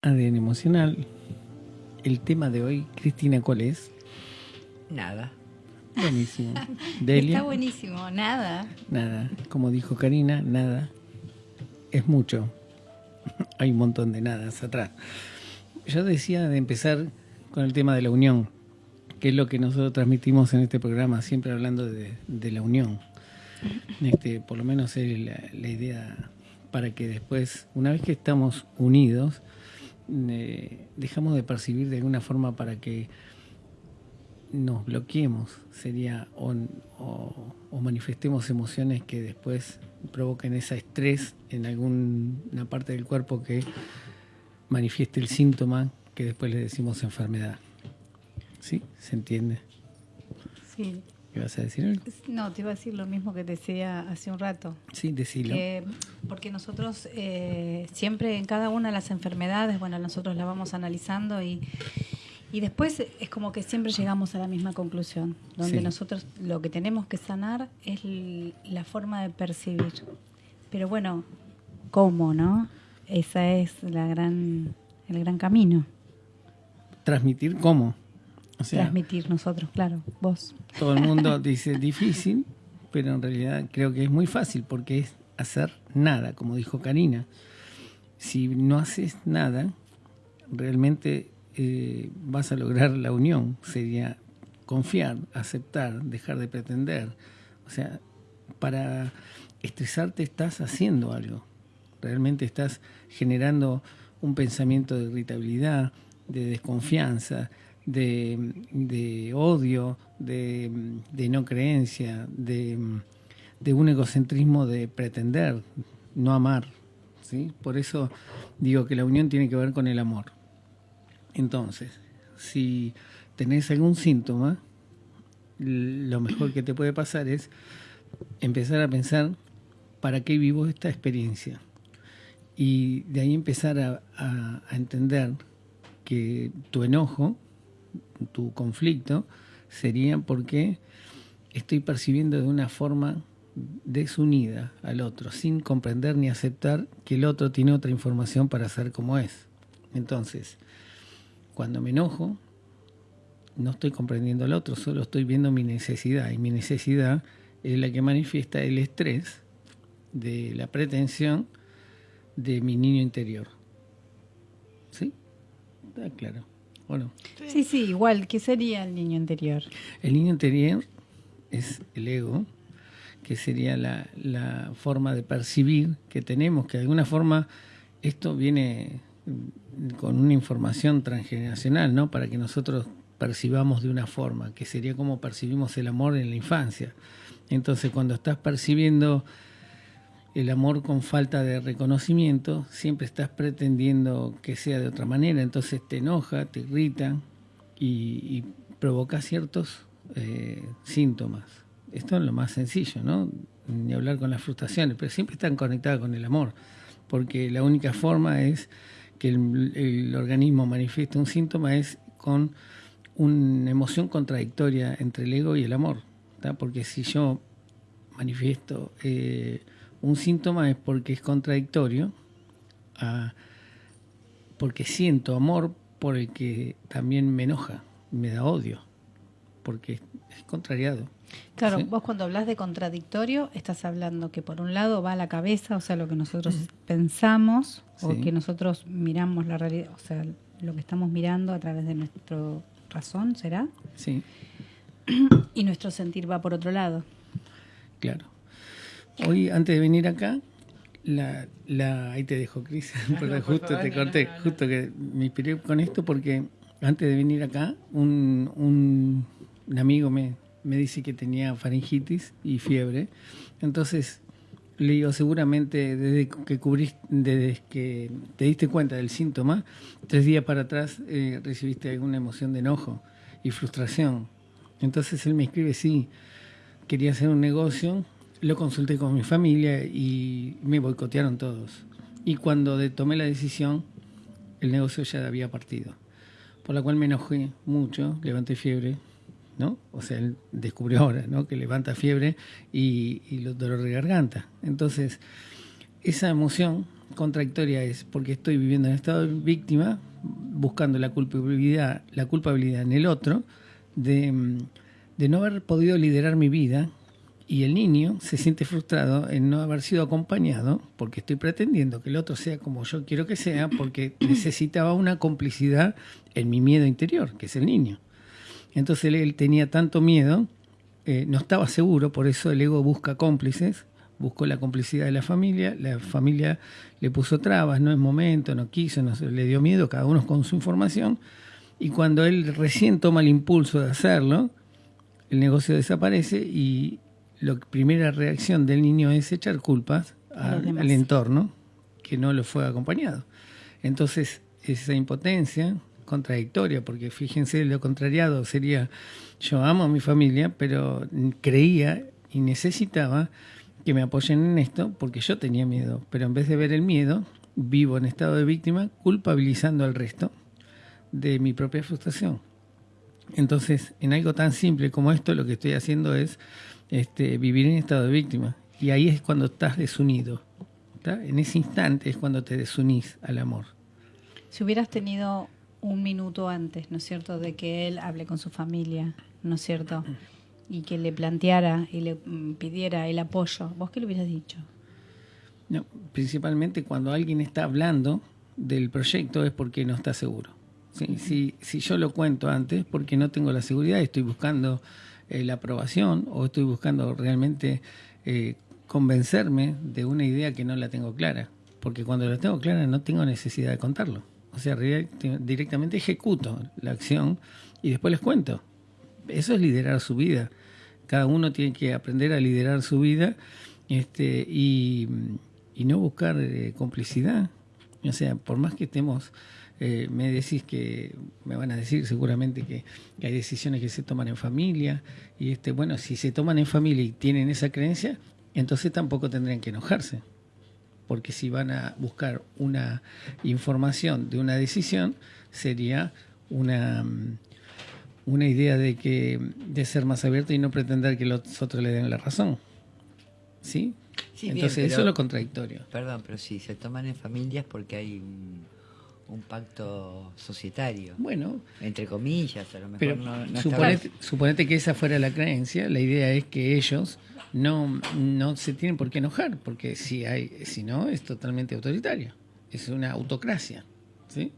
ADN emocional. El tema de hoy, Cristina, ¿cuál es? Nada. Buenísimo. Delia. Está buenísimo, nada. Nada. Como dijo Karina, nada. Es mucho. Hay un montón de nadas atrás. Yo decía de empezar con el tema de la unión, que es lo que nosotros transmitimos en este programa, siempre hablando de, de la unión. Este, por lo menos es la, la idea para que después, una vez que estamos unidos, dejamos de percibir de alguna forma para que nos bloqueemos, sería, o manifestemos emociones que después provoquen ese estrés en alguna parte del cuerpo que manifieste el síntoma que después le decimos enfermedad. ¿Sí? ¿Se entiende? Sí. ¿Ibas a decir algo? No, te iba a decir lo mismo que decía hace un rato. Sí, decilo. Que- porque nosotros eh, siempre en cada una de las enfermedades, bueno, nosotros la vamos analizando y, y después es como que siempre llegamos a la misma conclusión, donde Sí. nosotros lo que tenemos que sanar es la forma de percibir. Pero bueno, ¿cómo, no? Esa es la gran, el gran camino. Transmitir cómo. O sea, Transmitir nosotros, claro, vos. todo el mundo dice difícil, pero en realidad creo que es muy fácil porque es hacer nada, como dijo Karina. Si no haces nada, realmente eh, vas a lograr la unión. Sería confiar, aceptar, dejar de pretender. O sea, para estresarte estás haciendo algo. Realmente estás generando un pensamiento de irritabilidad, de desconfianza, de, odio, de, no creencia, de, un egocentrismo de pretender, no amar. ¿sí? Por eso digo que la unión tiene que ver con el amor. Entonces, si tenés algún síntoma, lo mejor que te puede pasar es empezar a pensar para qué vivo esta experiencia. Y de ahí empezar a entender que tu enojo, tu conflicto, sería porque estoy percibiendo de una forma desunida al otro, sin comprender ni aceptar que el otro tiene otra información para ser como es. Entonces, cuando me enojo, no estoy comprendiendo al otro, solo estoy viendo mi necesidad. Y mi necesidad es la que manifiesta el estrés de la pretensión de mi niño interior. ¿Sí? Está claro. Bueno, Sí, sí, igual, ¿qué sería el niño interior? el niño interior es el ego, que sería la, la forma de percibir que tenemos, que de alguna forma esto viene con una información transgeneracional, ¿no? Para que nosotros percibamos de una forma, que sería como percibimos el amor en la infancia. Entonces, cuando estás percibiendo el amor con falta de reconocimiento, siempre estás pretendiendo que sea de otra manera, entonces te enoja, te irrita y, provoca ciertos eh, síntomas. Esto es lo más sencillo, ¿no? Ni hablar con las frustraciones, pero siempre están conectadas con el amor, porque la única forma es que el, organismo manifieste un síntoma es con una emoción contradictoria entre el ego y el amor, porque si yo manifiesto eh, un síntoma es porque es contradictorio, a- porque siento amor por el que también me enoja, me da odio, porque es, contrariado. Claro, ¿sí? vos cuando hablas de contradictorio, estás hablando que por un lado va a la cabeza, o sea, lo que nosotros pensamos, o que nosotros miramos la realidad, o sea, lo que estamos mirando a través de nuestro razón, ¿será? Sí, Y nuestro sentir va por otro lado. claro. Hoy, antes de venir acá, la, la, ahí te dejo, Cris, porque justo te corté, justo que me inspiré con esto porque antes de venir acá, un, un, un amigo me, me dice que tenía faringitis y fiebre. Entonces, le digo, seguramente desde que cubrís, desde que te diste cuenta del síntoma, tres días para atrás eh, recibiste alguna emoción de enojo y frustración. Entonces él me escribe, sí, quería hacer un negocio, lo consulté con mi familia y me boicotearon todos. Y cuando tomé la decisión, el negocio ya había partido. Por la cual me enojé mucho, levanté fiebre, ¿no? O sea, él descubrió ahora, ¿no? Que levanta fiebre y, y los dolor de garganta. Entonces, esa emoción contradictoria es porque estoy viviendo en estado de víctima, buscando la culpabilidad, la culpabilidad en el otro, de, de no haber podido liderar mi vida, y el niño se siente frustrado en no haber sido acompañado porque estoy pretendiendo que el otro sea como yo quiero que sea porque necesitaba una complicidad en mi miedo interior, que es el niño. Entonces él tenía tanto miedo, eh, no estaba seguro, por eso el ego busca cómplices, buscó la complicidad de la familia, la familia le puso trabas, no es momento, no quiso, no, le dio miedo, cada uno con su información, y cuando él recién toma el impulso de hacerlo, el negocio desaparece y la primera reacción del niño es echar culpas al entorno que no lo fue acompañado. Entonces, esa impotencia contradictoria, porque fíjense, lo contrariado sería, yo amo a mi familia, pero creía y necesitaba que me apoyen en esto porque yo tenía miedo, pero en vez de ver el miedo, vivo en estado de víctima culpabilizando al resto de mi propia frustración. Entonces, en algo tan simple como esto, lo que estoy haciendo es este, vivir en estado de víctima. Y ahí es cuando estás desunido. En ese instante es cuando te desunís al amor. Si hubieras tenido un minuto antes, ¿no es cierto?, de que él hable con su familia, ¿no es cierto? Y que le planteara y le mm, pidiera el apoyo, ¿vos qué le hubieras dicho? No, principalmente cuando alguien está hablando del proyecto es porque no está seguro. Si, si yo lo cuento antes, porque no tengo la seguridad, estoy buscando eh, la aprobación o estoy buscando realmente eh, convencerme de una idea que no la tengo clara. Porque cuando la tengo clara no tengo necesidad de contarlo. O sea, directamente ejecuto la acción y después les cuento. Eso es liderar su vida. Cada uno tiene que aprender a liderar su vida este, y, no buscar eh, complicidad. O sea, por más que estemos eh, me decís que, me van a decir seguramente que, hay decisiones que se toman en familia, y este, bueno, si se toman en familia y tienen esa creencia, entonces tampoco tendrían que enojarse, porque si van a buscar una información de una decisión, sería una, una idea de que de ser más abierto y no pretender que los otros le den la razón. ¿Sí? Entonces, eso es lo contradictorio. Perdón, pero si se toman en familias porque hay un pacto societario. Bueno. Entre comillas, a lo mejor pero no, suponete, que esa fuera la creencia, la idea es que ellos no, no se tienen por qué enojar, porque si hay, si no, es totalmente autoritario. Es una autocracia. ¿Sí?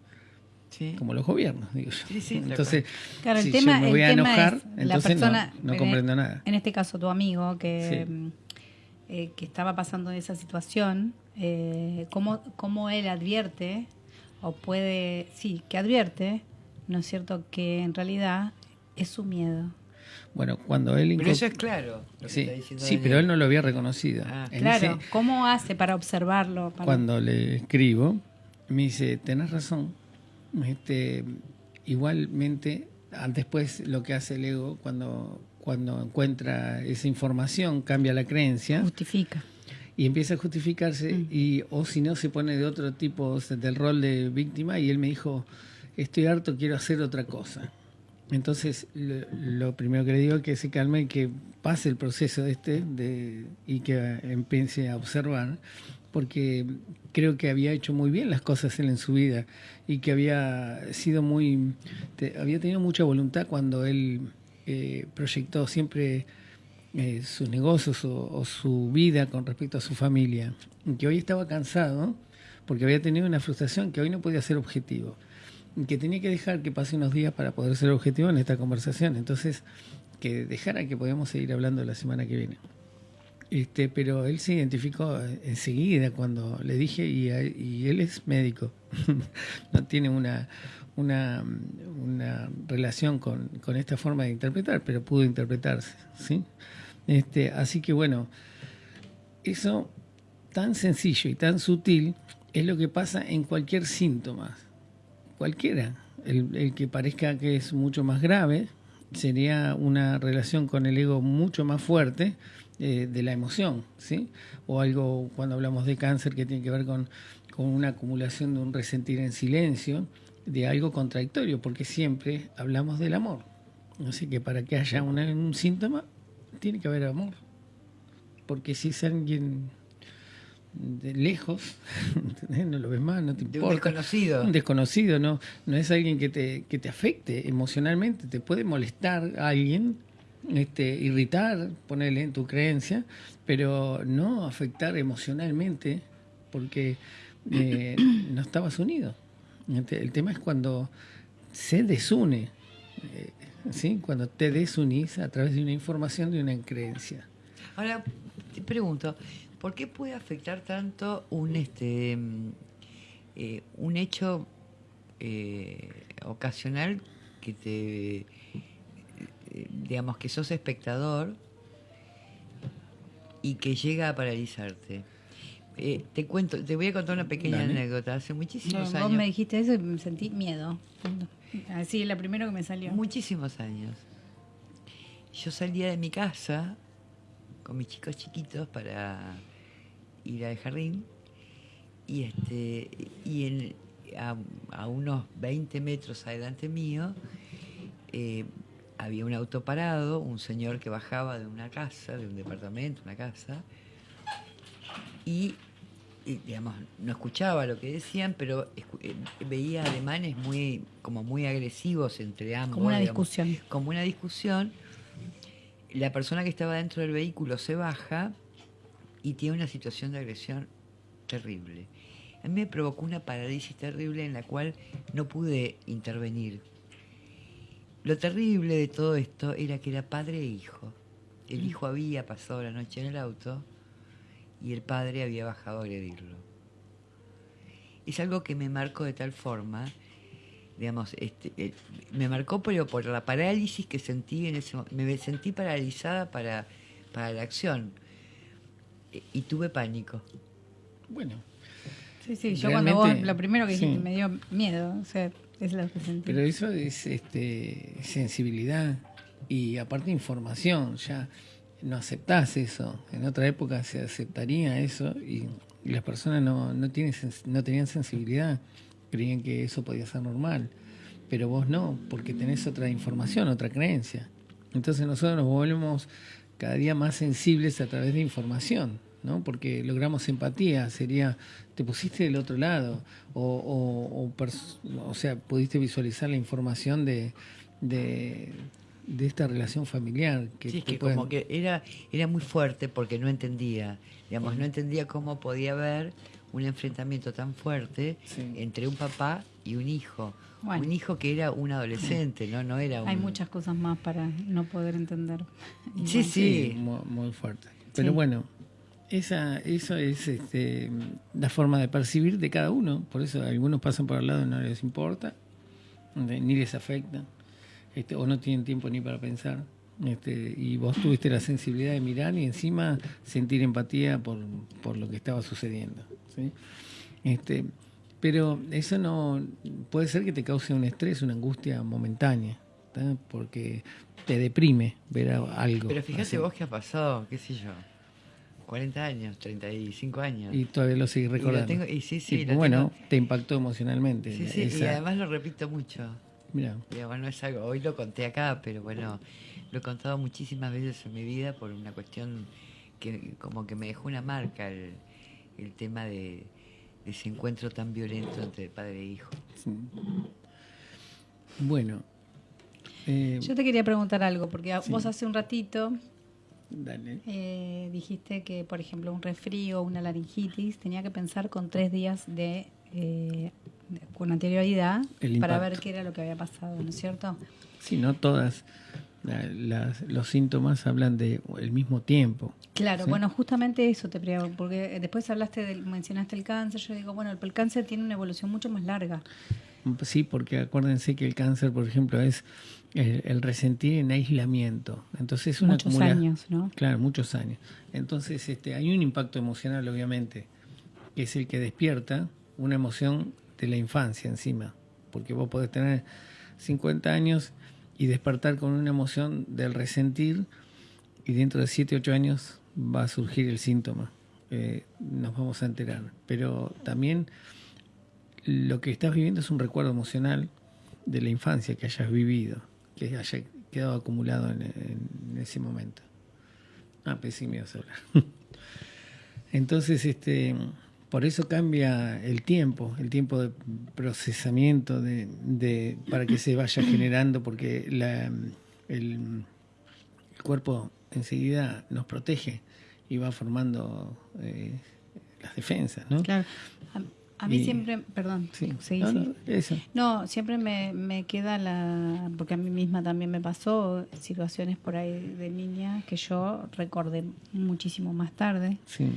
Sí. como los gobiernos, digo yo. Sí, sí, entonces, claro, el si tema, yo me voy a enojar, entonces no, comprendo nada. En este caso, tu amigo que, eh, que estaba pasando esa situación, eh, ¿cómo, ¿cómo, él advierte o puede, sí, que advierte, ¿no es cierto?, que en realidad es su miedo. Bueno, cuando él... Pero eso es claro. sí, sí pero él no lo había reconocido. Ah. claro, ¿cómo hace para observarlo? Cuando le escribo, me dice, tenés razón. Este, igualmente, después lo que hace el ego cuando, cuando encuentra esa información, cambia la creencia. Justifica y empieza a justificarse mm. y o si no se pone de otro tipo del rol de víctima y él me dijo estoy harto quiero hacer otra cosa entonces lo, primero que le digo es que se calme y que pase el proceso este de, y que empiece a observar porque creo que había hecho muy bien las cosas él en su vida y que había sido muy había tenido mucha voluntad cuando él eh, proyectó siempre eh, sus negocios o, su vida con respecto a su familia, que hoy estaba cansado porque había tenido una frustración que hoy no podía ser objetivo, que tenía que dejar que pase unos días para poder ser objetivo en esta conversación, entonces que dejara que podamos seguir hablando la semana que viene. Este, pero él se identificó enseguida cuando le dije, y, y él es médico, no tiene una, una, una relación con, con, esta forma de interpretar, pero pudo interpretarse. ¿sí? Este, así que bueno, eso tan sencillo y tan sutil es lo que pasa en cualquier síntoma, cualquiera. El, que parezca que es mucho más grave sería una relación con el ego mucho más fuerte eh, de la emoción, ¿sí? O algo cuando hablamos de cáncer que tiene que ver con, con una acumulación de un resentir en silencio, de algo contradictorio, porque siempre hablamos del amor. Así que para que haya un síntoma tiene que haber amor. Porque si es alguien de lejos, no lo ves más, no te importa. un desconocido. Un desconocido, no, no es alguien que te, que te afecte emocionalmente, te puede molestar a alguien, este, irritar, ponerle en tu creencia, pero no afectar emocionalmente porque eh, no estabas unido. Este, el tema es cuando se desune, eh, ¿sí? cuando te desunís a través de una información, de una creencia. Ahora, te pregunto, ¿por qué puede afectar tanto un, este, eh, un hecho ocasional que te, digamos, que sos espectador y que llega a paralizarte? Eh, te cuento, te voy a contar una pequeña anécdota. Hace muchísimos años. Vos me dijiste eso y me sentí miedo. Así, la primero que me salió. Muchísimos años. Yo salía de mi casa con mis chicos chiquitos para ir al jardín y este y a, unos 20 metros adelante mío eh, había un auto parado, un señor que bajaba de una casa, de un departamento, una casa, y digamos, no escuchaba lo que decían, pero eh, veía ademanes muy, como muy agresivos entre ambos. Como una discusión. Como una discusión. La persona que estaba dentro del vehículo se baja y tiene una situación de agresión terrible. A mí me provocó una parálisis terrible en la cual no pude intervenir. Lo terrible de todo esto era que era padre e hijo. El mm. hijo había pasado la noche en el auto y el padre había bajado a agredirlo. Es algo que me marcó de tal forma, digamos, este, eh, me marcó pero por la parálisis que sentí en ese momento. Me sentí paralizada para, para la acción e, y tuve pánico. Bueno. Sí, sí, yo cuando vos, lo primero que dijiste me dio miedo, o sea, es lo que sentí. Pero eso es este, sensibilidad y aparte información, ya no aceptás eso. En otra época se aceptaría eso y, las personas no, no, tienen, no tenían sensibilidad, creían que eso podía ser normal. Pero vos no, porque tenés otra información, otra creencia. Entonces nosotros nos volvemos cada día más sensibles a través de información, ¿no? Porque logramos empatía, sería, te pusiste del otro lado, o, o, o sea, pudiste visualizar la información de de esta relación familiar. Que sí, que como que era, era muy fuerte porque no entendía, digamos, no entendía cómo podía haber un enfrentamiento tan fuerte entre un papá y un hijo. Un hijo que era un adolescente, ¿no? no era Hay muchas cosas más para no poder entender. Sí, sí. Muy, fuerte. Pero bueno, esa, eso es este, la forma de percibir de cada uno. Por eso algunos pasan por al lado y no les importa, ni les afecta. Este, o no tienen tiempo ni para pensar. Este, y vos tuviste la sensibilidad de mirar y encima sentir empatía por, por lo que estaba sucediendo. ¿sí? Este, pero eso no puede ser que te cause un estrés, una angustia momentánea, porque te deprime ver algo. Pero fíjate vos que ha pasado, qué sé yo, 40 años, 35 años. Y todavía lo sigues recordando. Y, sí, sí, bueno, te impactó emocionalmente. Sí, sí, y además lo repito mucho. Mira. Bueno, es algo, hoy lo conté acá, pero bueno, lo he contado muchísimas veces en mi vida por una cuestión que como que me dejó una marca el, tema de, ese encuentro tan violento entre padre e hijo. Bueno. Eh, Yo te quería preguntar algo, porque vos hace un ratito eh, dijiste que, por ejemplo, un resfrío o una laringitis tenía que pensar con tres días de eh, con anterioridad para ver qué era lo que había pasado, ¿no es cierto? Sí, no todas. los síntomas hablan de el mismo tiempo. Claro, bueno, justamente eso te pregunto, porque después hablaste del, mencionaste el cáncer, yo digo, bueno, el, cáncer tiene una evolución mucho más larga. Sí, porque acuérdense que el cáncer, por ejemplo, es el, resentir en aislamiento. Entonces una muchos años, ¿no? Claro, muchos años. Entonces este, hay un impacto emocional, obviamente, que es el que despierta una emoción de la infancia encima, porque vos podés tener 50 años y despertar con una emoción del resentir y dentro de 7, 8 años va a surgir el síntoma. Eh, nos vamos a enterar. Pero también lo que estás viviendo es un recuerdo emocional de la infancia que hayas vivido, que haya quedado acumulado en, ese momento. Ah, pensé que me ibas a hablar. Entonces, este, por eso cambia el tiempo, el tiempo de procesamiento de, para que se vaya generando, porque la, el, cuerpo enseguida nos protege y va formando eh, las defensas, ¿no? Claro. A mí siempre, perdón, sí, no, no, siempre me, me, queda la, porque a mí misma también me pasó situaciones por ahí de niña que yo recordé muchísimo más tarde. Sí.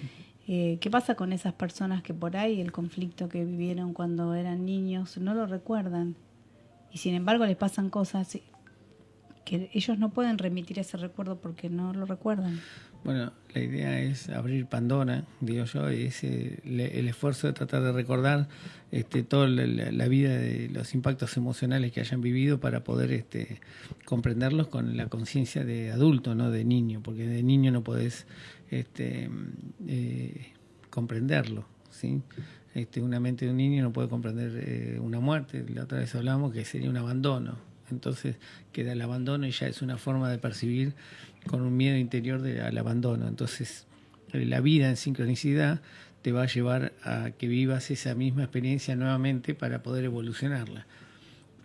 Eh, ¿Qué pasa con esas personas que por ahí el conflicto que vivieron cuando eran niños no lo recuerdan? Y sin embargo les pasan cosas que ellos no pueden remitir ese recuerdo porque no lo recuerdan. Bueno, la idea es abrir Pandora, digo yo, y es el, esfuerzo de tratar de recordar este, toda la, vida de los impactos emocionales que hayan vivido para poder este, comprenderlos con la conciencia de adulto, no de niño, porque de niño no podés este, eh, comprenderlo. ¿sí? Este, una mente de un niño no puede comprender eh, una muerte, la otra vez hablamos que sería un abandono. Entonces queda el abandono y ya es una forma de percibir con un miedo interior de, al abandono. Entonces, eh, la vida en sincronicidad te va a llevar a que vivas esa misma experiencia nuevamente para poder evolucionarla.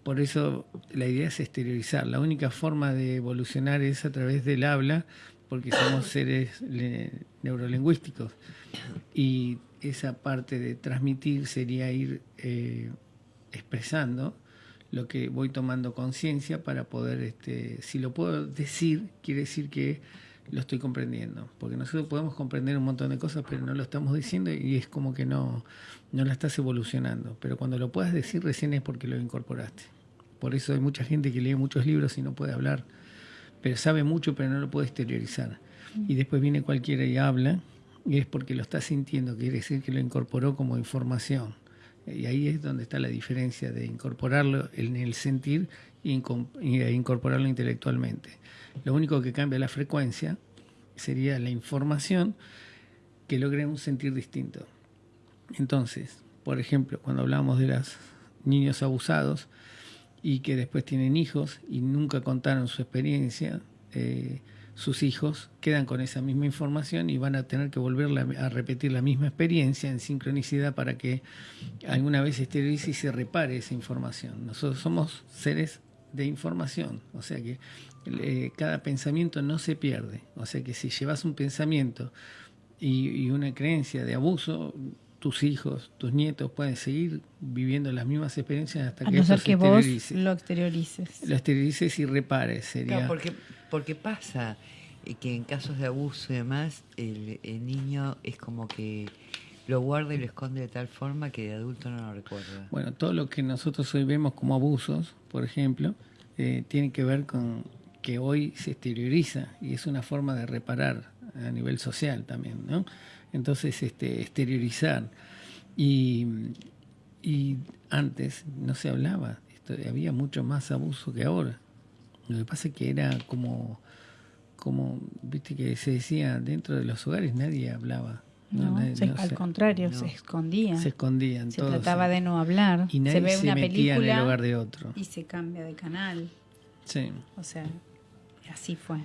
Por eso la idea es exteriorizar. La única forma de evolucionar es a través del habla, porque somos seres neurolingüísticos. Y esa parte de transmitir sería ir eh, expresando lo que voy tomando conciencia para poder, este, si lo puedo decir, quiere decir que lo estoy comprendiendo, porque nosotros podemos comprender un montón de cosas, pero no lo estamos diciendo y es como que no, no la estás evolucionando. Pero cuando lo puedas decir recién es porque lo incorporaste. Por eso hay mucha gente que lee muchos libros y no puede hablar, pero sabe mucho, pero no lo puede exteriorizar. Y después viene cualquiera y habla, y es porque lo está sintiendo, quiere decir que lo incorporó como información. Y ahí es donde está la diferencia de incorporarlo en el sentir e incorporarlo intelectualmente. Lo único que cambia la frecuencia sería la información que logre un sentir distinto. Entonces, por ejemplo, cuando hablamos de los niños abusados y que después tienen hijos y nunca contaron su experiencia, eh, sus hijos quedan con esa misma información y van a tener que volver a repetir la misma experiencia en sincronicidad para que alguna vez exteriorice y se repare esa información. Nosotros somos seres de información, o sea que eh, cada pensamiento no se pierde, o sea que si llevas un pensamiento y, una creencia de abuso, tus hijos, tus nietos pueden seguir viviendo las mismas experiencias hasta que, eso que vos lo exteriorices. Lo exteriorices y repares, sería. porque porque pasa que en casos de abuso y demás, el, niño es como que lo guarda y lo esconde de tal forma que de adulto no lo recuerda. Bueno, todo lo que nosotros hoy vemos como abusos, por ejemplo, eh, tiene que ver con que hoy se exterioriza y es una forma de reparar a nivel social también, ¿no? Entonces, este, exteriorizar. Y, y antes no se hablaba, había mucho más abuso que ahora. Lo que pasa es que era como, como, viste que se decía, dentro de los hogares nadie hablaba. No, al contrario, se escondía. Se escondían. Se trataba de no hablar. Y nadie se ve una película en el hogar de otro. Y se cambia de canal. Sí. O sea, así fue.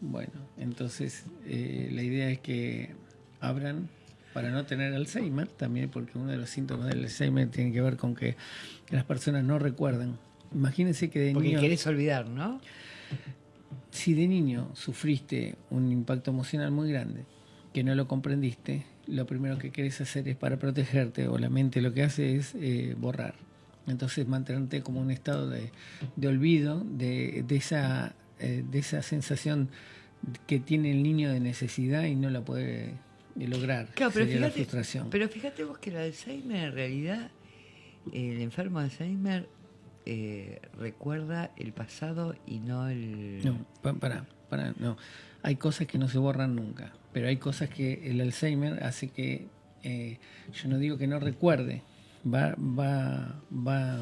Bueno, entonces eh, la idea es que abran para no tener Alzheimer también, porque uno de los síntomas del Alzheimer tiene que ver con que las personas no recuerdan Imagínense que de Porque niño. querés olvidar, ¿no? Si de niño sufriste un impacto emocional muy grande, que no lo comprendiste, lo primero que querés hacer es para protegerte, o la mente lo que hace es eh, borrar. Entonces mantenerte como un estado de, olvido de, esa, eh, de esa sensación que tiene el niño de necesidad y no la puede lograr. Claro, pero fíjate, frustración. pero fíjate vos que el Alzheimer en realidad, el enfermo de Alzheimer eh, recuerda el pasado y no el... No, para, para, no. Hay cosas que no se borran nunca, pero hay cosas que el Alzheimer hace que, eh, yo no digo que no recuerde, va, va, va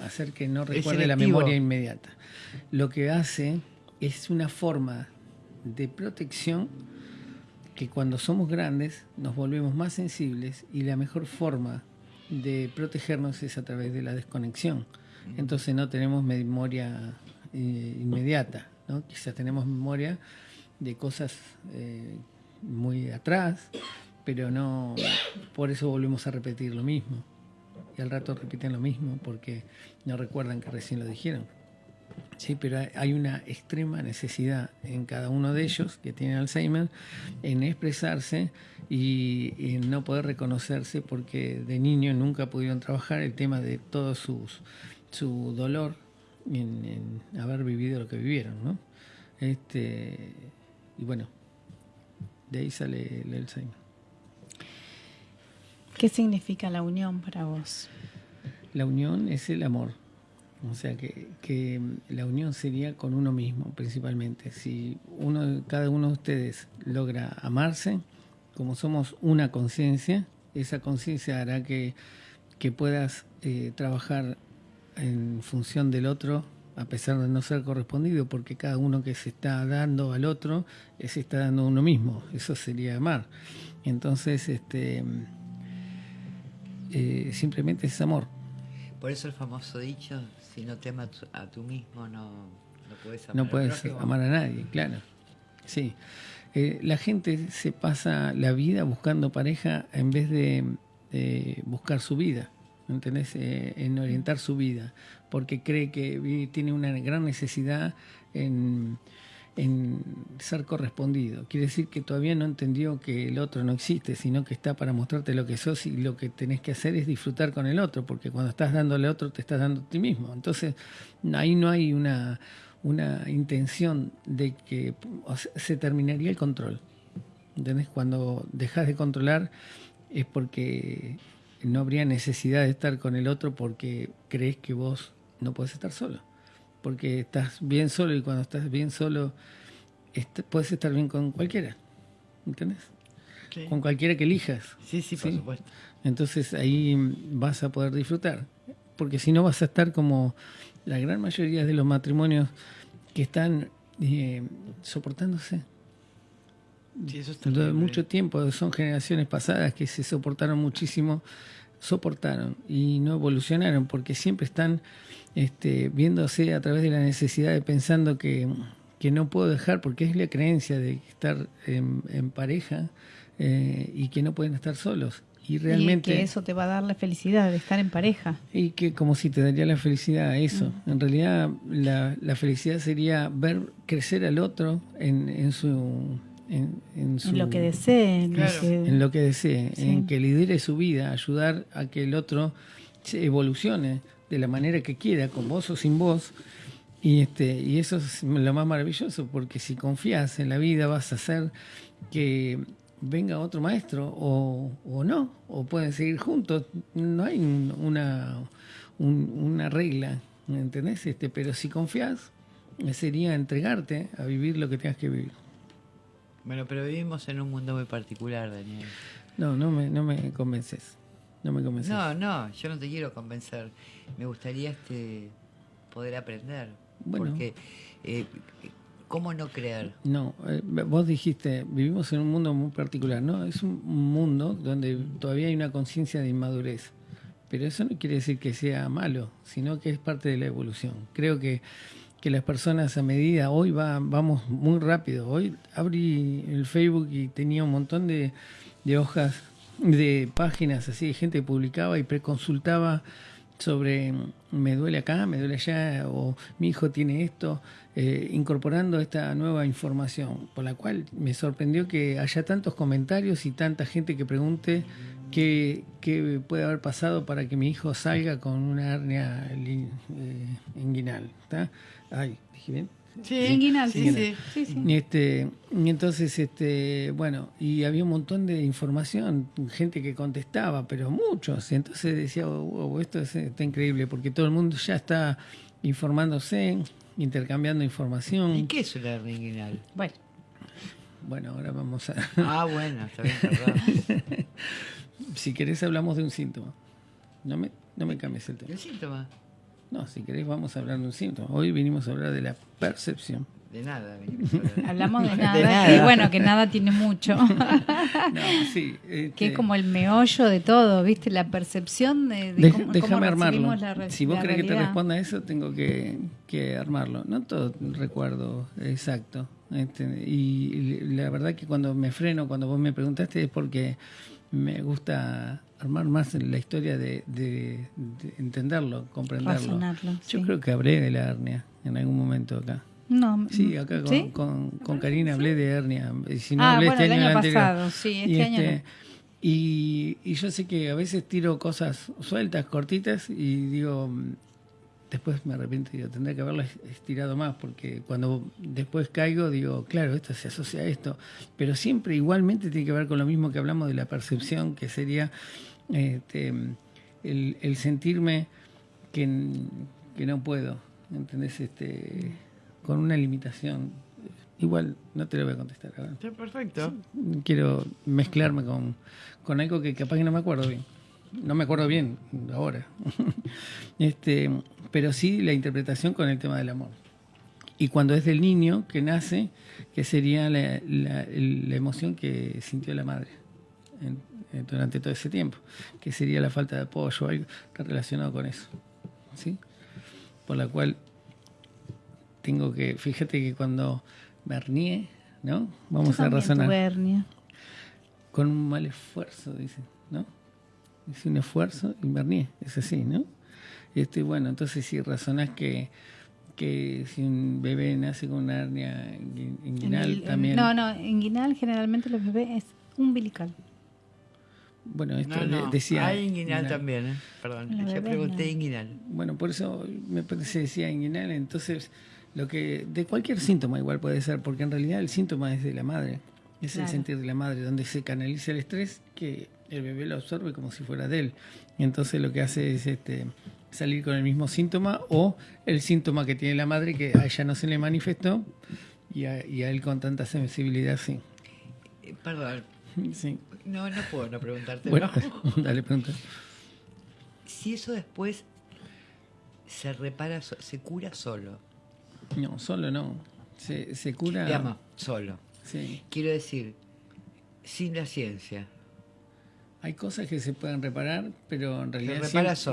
a hacer que no recuerde la memoria inmediata. Lo que hace es una forma de protección que cuando somos grandes nos volvemos más sensibles y la mejor forma de protegernos es a través de la desconexión entonces no tenemos memoria eh, inmediata, ¿no? quizás tenemos memoria de cosas eh, muy atrás, pero no, por eso volvemos a repetir lo mismo. Y al rato repiten lo mismo porque no recuerdan que recién lo dijeron. Sí, pero hay una extrema necesidad en cada uno de ellos que tienen Alzheimer en expresarse y en no poder reconocerse porque de niño nunca pudieron trabajar el tema de todo sus, su dolor en, haber vivido lo que vivieron, ¿no? Este, y bueno, de ahí sale el Alzheimer. ¿Qué significa la unión para vos? La unión es el amor. O sea que, que, la unión sería con uno mismo principalmente. Si uno, cada uno de ustedes logra amarse, como somos una conciencia, esa conciencia hará que, que puedas eh, trabajar en función del otro a pesar de no ser correspondido, porque cada uno que se está dando al otro eh, se está dando a uno mismo. Eso sería amar. Entonces, este, eh, simplemente es amor. Por eso el famoso dicho, si no te amas a tú mismo, no, no puedes amar, no puedes amar a nadie, claro. Sí. Eh, la gente se pasa la vida buscando pareja en vez de buscar su vida. ¿Entendés? Eh, en orientar su vida, porque cree que tiene una gran necesidad en, ser correspondido. Quiere decir que todavía no entendió que el otro no existe, sino que está para mostrarte lo que sos y lo que tenés que hacer es disfrutar con el otro, porque cuando estás dándole a otro te estás dando a ti mismo. Entonces, ahí no hay una, una intención de que se terminaría el control. ¿Entendés? Cuando dejas de controlar es porque no habría necesidad de estar con el otro porque crees que vos no puedes estar solo. Porque estás bien solo y cuando estás bien solo puedes estar bien con cualquiera. ¿Entendés? Con cualquiera que elijas. Sí, sí, por supuesto. Entonces ahí vas a poder disfrutar. Porque si no vas a estar como la gran mayoría de los matrimonios que están eh, soportándose. Sí, eso está mucho tiempo, son generaciones pasadas que se soportaron muchísimo soportaron y no evolucionaron porque siempre están este, viéndose a través de la necesidad de pensando que, no puedo dejar porque es la creencia de estar en, pareja eh, y que no pueden estar solos. Y realmente... que eso te va a dar la felicidad de estar en pareja. Y que como si te daría la felicidad a eso. En realidad la, la, felicidad sería ver crecer al otro en, en su en, lo que desee. En, lo que desee, en que lidere su vida, ayudar a que el otro se evolucione de la manera que quiera, con vos o sin vos. Y, este, y eso es lo más maravilloso, porque si confías en la vida vas a hacer que venga otro maestro o, o no, o pueden seguir juntos. No hay una, una regla, ¿me entendés? Este, pero si confías, sería entregarte a vivir lo que tengas que vivir. Bueno, pero vivimos en un mundo muy particular, Daniel. No, no me, no me convences. No me convences. No, no, yo no te quiero convencer. Me gustaría este poder aprender. Porque, eh, ¿cómo no creer? No, eh, vos dijiste, vivimos en un mundo muy particular. No, es un mundo donde todavía hay una conciencia de inmadurez. Pero eso no quiere decir que sea malo, sino que es parte de la evolución. Creo que que las personas a medida, hoy va, vamos muy rápido, hoy abrí el Facebook y tenía un montón de, hojas, de páginas así, de gente que publicaba y preconsultaba sobre me duele acá, me duele allá, o mi hijo tiene esto, eh, incorporando esta nueva información, por la cual me sorprendió que haya tantos comentarios y tanta gente que pregunte qué, qué puede haber pasado para que mi hijo salga con una hernia eh, inguinal. Ay, dije bien. Sí, inguinal, sí, sí, sí, Y, este, y entonces, este, bueno, y había un montón de información, gente que contestaba, pero muchos. Entonces decía, wow, esto está increíble, porque todo el mundo ya está informándose, intercambiando información. ¿Y qué es una hernia inguinal? Bueno. Bueno, ahora vamos a... Ah, bueno, está bien, Si querés hablamos de un síntoma. No me, no me cambies el tema. ¿El síntoma? No, si querés vamos a hablar de un síntoma. Hoy vinimos a hablar de la percepción. de nada. Hablamos de nada, y bueno, que nada tiene mucho. sí, Que es este como el meollo de todo, ¿viste? La percepción de, déjame armarlo. si vos crees que te responda eso, tengo que, que, armarlo. No todo recuerdo exacto. Este, y la verdad que cuando me freno, cuando vos me preguntaste, es porque me gusta armar más la historia de, de, entenderlo, comprenderlo. Yo creo que hablé de la hernia en algún momento acá. No, sí, acá con, con, Karina hablé de hernia. Si no ah, hablé este año, pasado, sí, este y año. Este, y, y, yo sé que a veces tiro cosas sueltas, cortitas, y digo, después me arrepiento y digo, tendría que haberlo estirado más, porque cuando después caigo, digo, claro, esto se asocia a esto, pero siempre igualmente tiene que ver con lo mismo que hablamos de la percepción, que sería este, el, sentirme que, no puedo, ¿entendés? Este, con una limitación. Igual no te lo voy a contestar ahora. perfecto. Quiero mezclarme con, con algo que capaz que no me acuerdo bien no me acuerdo bien ahora. este, pero sí la interpretación con el tema del amor. Y cuando es del niño que nace, que sería la, emoción que sintió la madre durante todo ese tiempo, que sería la falta de apoyo, algo relacionado con eso. ¿sí? Por la cual tengo que, fíjate que cuando hernié, ¿no? Vamos a razonar. Con un mal esfuerzo, dicen, ¿no? Hice un esfuerzo y me es así, ¿no? Este, bueno, entonces si razonás que, que si un bebé nace con una hernia inguinal también... No, no, inguinal generalmente los bebés es umbilical. Bueno, esto decía... Hay inguinal, también, ¿eh? Perdón, ya pregunté inguinal. Bueno, por eso me parece decía inguinal, entonces lo que de cualquier síntoma igual puede ser, porque en realidad el síntoma es de la madre, es el sentir de la madre, donde se canaliza el estrés que el bebé lo absorbe como si fuera de él. Y entonces lo que hace es este, salir con el mismo síntoma o el síntoma que tiene la madre que a ella no se le manifestó y a, él con tanta sensibilidad sí. Perdón. Sí. No, no puedo no preguntarte. dale, pregunta. Si eso después se repara, se cura solo. No, solo no. Se, se cura. Llama, solo. Sí. Quiero decir, sin la ciencia. Hay cosas que se pueden reparar, pero en realidad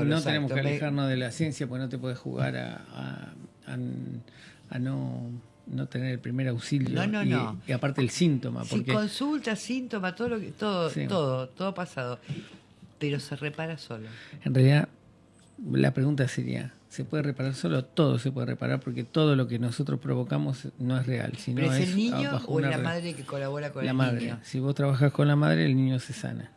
no tenemos que alejarnos de la ciencia, porque no te puedes jugar a, a, no, no, tener el primer auxilio. No, no, y, no. Y aparte el síntoma. Porque... consulta, síntoma, todo, lo que, todo, todo, todo pasado. Pero se repara solo. En realidad, la pregunta sería, ¿se puede reparar solo? Todo se puede reparar porque todo lo que nosotros provocamos no es real. Sino ¿Pero es, el niño o la madre que colabora con la el madre. niño? Si vos trabajas con la madre, el niño se sana.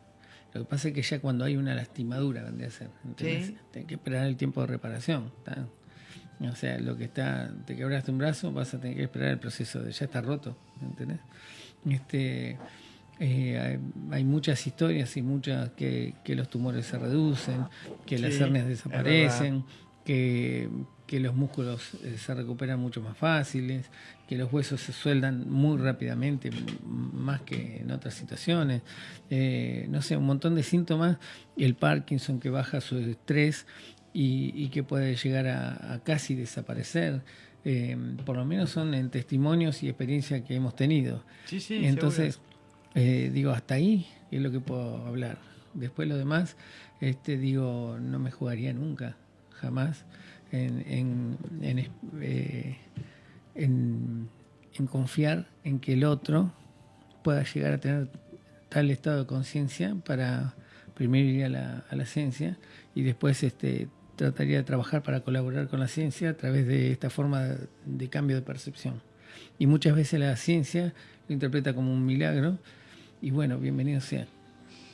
Lo que pasa es que ya cuando hay una lastimadura, vendría a ser, ¿entendés? que esperar el tiempo de reparación. O sea, lo que está, te quebraste un brazo, vas a tener que esperar el proceso de ya está roto, ¿entendés? Este, eh, hay, muchas historias y muchas que, que, los tumores se reducen, que las hernias desaparecen, que, que los músculos eh, se recuperan mucho más fáciles, que los huesos se sueldan muy rápidamente, más que en otras situaciones. Eh, no sé, un montón de síntomas. El Parkinson que baja su estrés y, que puede llegar a, casi desaparecer. Eh, por lo menos son en testimonios y experiencias que hemos tenido. Sí, sí, Entonces, digo, hasta ahí es lo que puedo hablar. Después lo demás, este, digo, no me jugaría nunca, jamás en, eh, en, confiar en que el otro pueda llegar a tener tal estado de conciencia para primero ir a la, a la ciencia y después este, trataría de trabajar para colaborar con la ciencia a través de esta forma de, cambio de percepción. Y muchas veces la ciencia lo interpreta como un milagro y bueno, bienvenido sea.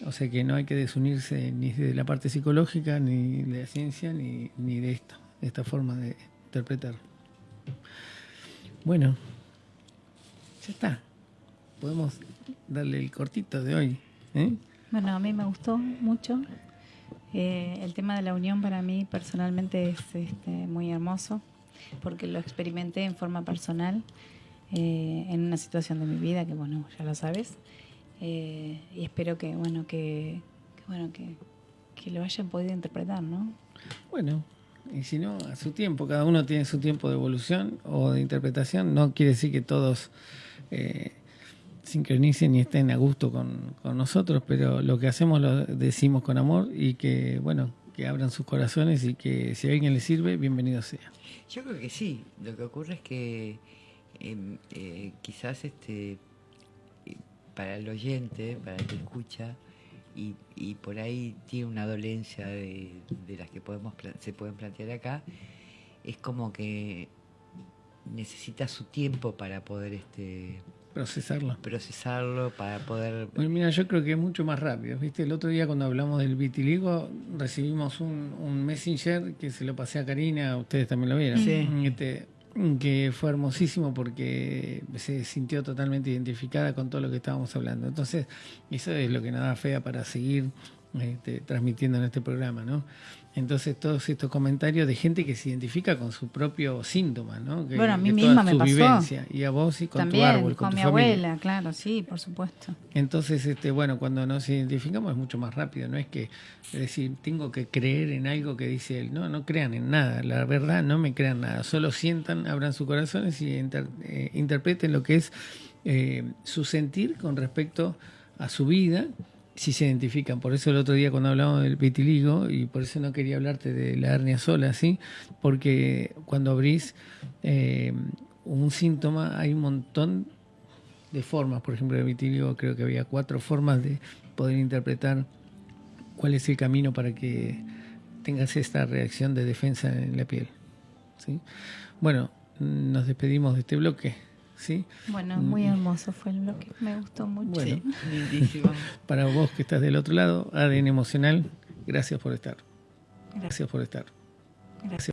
O sea que no hay que desunirse ni de la parte psicológica, ni de la ciencia, ni, ni de esto esta forma de interpretar. Bueno, ya está. Podemos darle el cortito de hoy. ¿eh? Bueno, a mí me gustó mucho. Eh, el tema de la unión para mí personalmente es este, muy hermoso porque lo experimenté en forma personal eh, en una situación de mi vida que bueno ya lo sabes y espero que bueno que, que bueno que, que lo hayan podido interpretar, ¿no? Bueno, y si no, a su tiempo. Cada uno tiene su tiempo de evolución o de interpretación. No quiere decir que todos eh, sincronicen y estén a gusto con, nosotros, pero lo que hacemos lo decimos con amor y que, bueno, que abran sus corazones y que si a alguien le sirve, bienvenido sea. Yo creo que sí. Lo que ocurre es que em, eh, quizás este eh, para el oyente, para el que escucha, y, por ahí tiene una dolencia de, las que podemos se pueden plantear acá, es como que necesita su tiempo para poder este procesarlo. Procesarlo para poder... Bueno, mira, yo creo que es mucho más rápido. ¿Viste? El otro día cuando hablamos del vitiligo recibimos un, un messenger que se lo pasé a Karina, ustedes también lo vieron. Sí. Este, que fue hermosísimo porque se sintió totalmente identificada con todo lo que estábamos hablando. Entonces, eso es lo que nos da fea para seguir este, transmitiendo en este programa, ¿no? Entonces, todos estos comentarios de gente que se identifica con su propio síntoma, ¿no? bueno, a mí misma me pasó. Vivencia, y a vos y con También, tu árbol, con, mi abuela, claro, sí, por supuesto. Entonces, este, bueno, cuando nos identificamos es mucho más rápido, no es que es decir, tengo que creer en algo que dice él. No, no crean en nada, la verdad, no me crean nada, solo sientan, abran sus corazones y eh, interpreten lo que es eh, su sentir con respecto a su vida si se identifican. Por eso el otro día cuando hablamos del vitiligo, y por eso no quería hablarte de la hernia sola, ¿sí? Porque cuando abrís eh, un síntoma hay un montón de formas. Por ejemplo, el vitiligo creo que había cuatro formas de poder interpretar cuál es el camino para que tengas esta reacción de defensa en la piel. ¿sí? Bueno, nos despedimos de este bloque. ¿Sí? Bueno, muy mm. hermoso fue el bloque, me gustó mucho. Bueno, para vos que estás del otro lado, ADN emocional, gracias por estar. Gracias, por estar. Gracias.